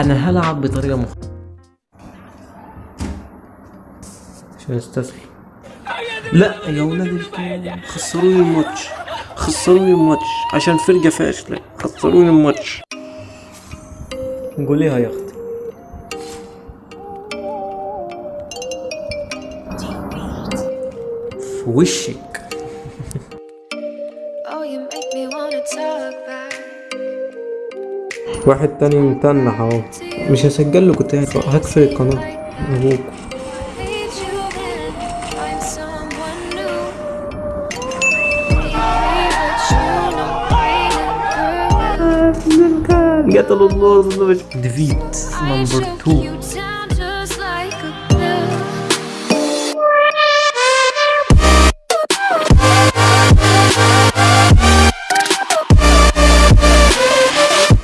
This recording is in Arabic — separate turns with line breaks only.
أنا هلعب بطريقة مختلفه عشان استسهل لا يا ولاد خسروني الماتش. خسروني الماتش. عشان فرقة فاشلة. خسروني الماتش. قوليها يا أختي. في وشك. واحد تاني متنح اهو. مش هسجل لكم تاني هقفل القناة.
أبوك
جت الله ديفيت نمبر 2